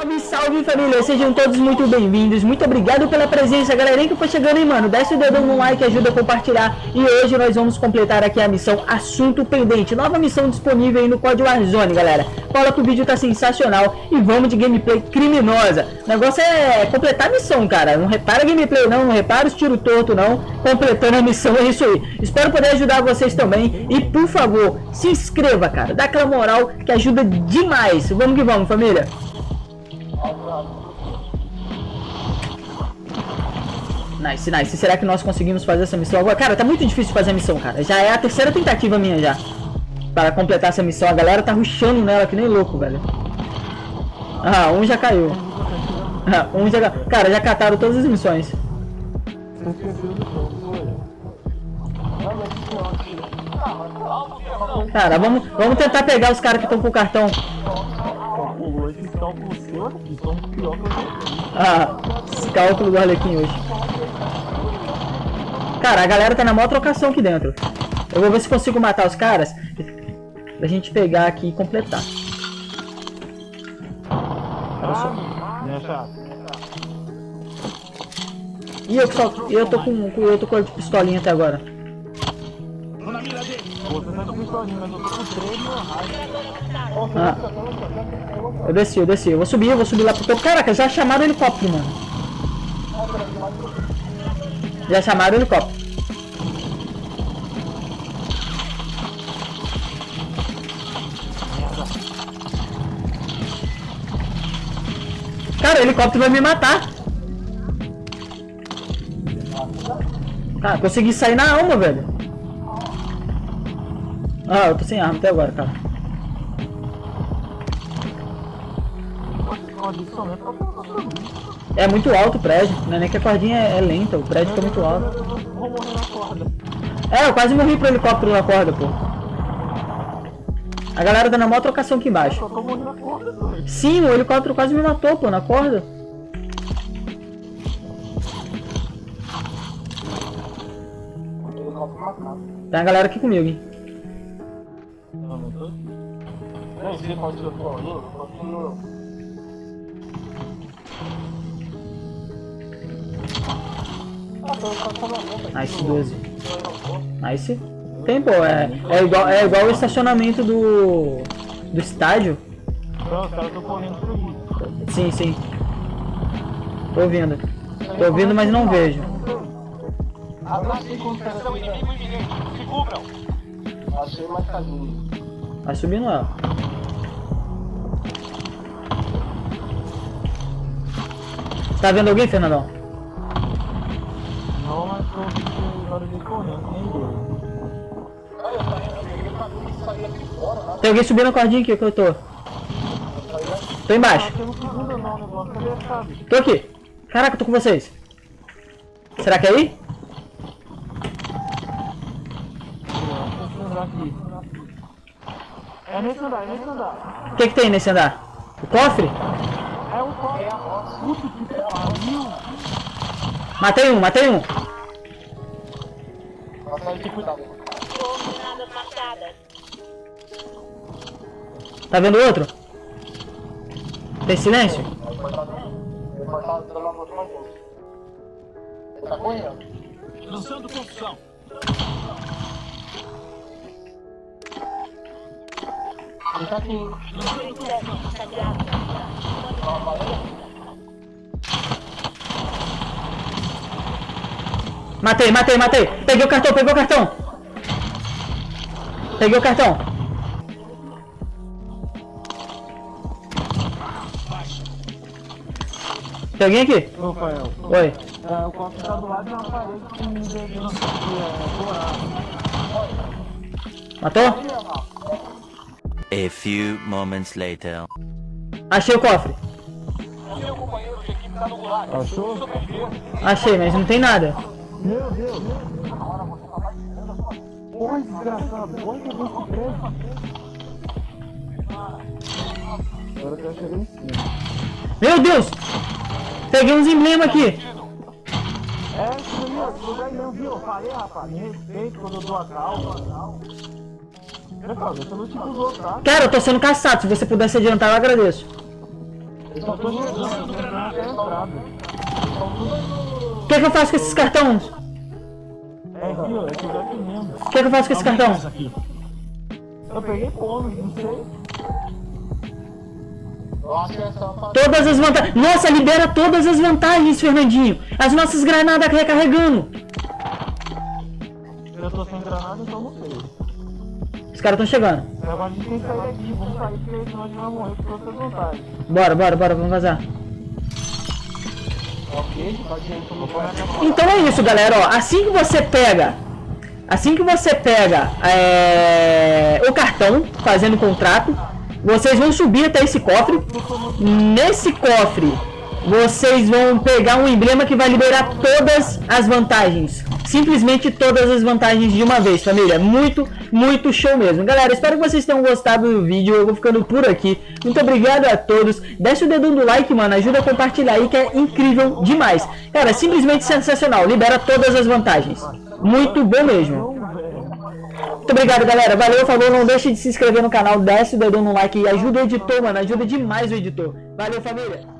Salve, salve família, sejam todos muito bem-vindos, muito obrigado pela presença, galerinha que foi chegando aí, mano, desce o dedão no like, ajuda a compartilhar. E hoje nós vamos completar aqui a missão Assunto Pendente, nova missão disponível aí no Código Warzone, galera, cola que o vídeo tá sensacional e vamos de gameplay criminosa, o negócio é completar a missão, cara, não repara gameplay não, não repara os tiro torto não, completando a missão, é isso aí, espero poder ajudar vocês também. E por favor, se inscreva, cara, dá aquela moral que ajuda demais, vamos que vamos família. Nice, nice. Será que nós conseguimos fazer essa missão agora? Cara, tá muito difícil fazer a missão, cara. Já é a terceira tentativa minha já. Para completar essa missão. A galera tá rushando nela que nem louco, velho. Ah, um já caiu. Ah, um já... Cara, já cataram todas as missões. Cara, vamos, vamos tentar pegar os caras que estão com o cartão. Ah, esse cálculo do Arlequim hoje. Cara, a galera tá na maior trocação aqui dentro. Eu vou ver se consigo matar os caras. Pra gente pegar aqui e completar. Só... E eu, só, eu tô com eu tô com a pistolinha até agora. Ah. Eu desci, eu desci. Eu vou subir, eu vou subir lá pro topo. Caraca, já chamaram o helicóptero, mano. Já chamaram o helicóptero. Cara, o helicóptero vai me matar. Cara, consegui sair na alma, velho. Ah, eu tô sem arma até agora, cara. É muito alto o prédio, não é nem que a cordinha é, lenta, o prédio fica muito alto. É, eu quase morri pro helicóptero na corda, pô. A galera dando a maior trocação aqui embaixo. Sim, o helicóptero quase me matou, pô, na corda. Tem a galera aqui comigo, hein. Nem sei qual que eu tô falando, Nice 12. Nice. Tem, pô, é, é, igual, é igual o estacionamento do, do estádio. Não, os caras correndo por Sim, sim. Tô ouvindo. Tô ouvindo, mas não vejo. Vai subindo lá. Tá vendo alguém, Fernandão? Tem alguém subindo a cordinha aqui que eu tô. Tô embaixo. Tô aqui. Caraca, tô com vocês. Será que é aí? É nesse andar, é nesse andar. O que que tem nesse andar? O cofre? É o cofre. Matei um, matei um. Tá vendo outro? Tem silêncio? Lançando construção. Tá aqui. Matei, matei, matei. Peguei o cartão, peguei o cartão. Peguei o cartão. Tem alguém aqui? Rafael. Oi. É, o copo tá do lado de uma parede com um dedinho Matou? A few moments later. Achei o cofre. Achou? Achei, mas não tem nada. Meu Deus. Porra, desgraçado. Olha que eu vou Agora eu quero chegar em cima. Meu Deus! Peguei uns emblemas aqui. É, isso aí, ó. Lugar não, viu? Eu falei, rapaz. Me respeito quando eu dou a calma. Cara, eu tô sendo caçado. Se você pudesse adiantar, eu agradeço. Eu só tô jogando, granada. O que, que eu faço com esses cartões? É aqui, ó, é que eu mesmo. O que, que eu faço com esse cartão? aqui. Eu peguei como, não sei. É. Todas as vantagens. Nossa, libera todas as vantagens, Fernandinho. As nossas granadas recarregando. Eu tô sem granada, então não. Os caras estão chegando. Agora a gente tem que sair daqui, vamos sair, morrer. Bora, bora, bora, vamos vazar. Então é isso, galera. Ó, assim que você pega, assim que você pega é, o cartão fazendo contrato, vocês vão subir até esse cofre. Nesse cofre, vocês vão pegar um emblema que vai liberar todas as vantagens. Simplesmente todas as vantagens de uma vez, família. Muito, muito show mesmo. Galera, espero que vocês tenham gostado do vídeo. Eu vou ficando por aqui. Muito obrigado a todos. Deixa o dedão do like, mano. Ajuda a compartilhar aí, que é incrível demais. Cara, simplesmente sensacional. Libera todas as vantagens. Muito bom mesmo. Muito obrigado, galera. Valeu, falou. Não deixe de se inscrever no canal. Desce o dedão no like e ajuda o editor, mano. Ajuda demais o editor. Valeu, família.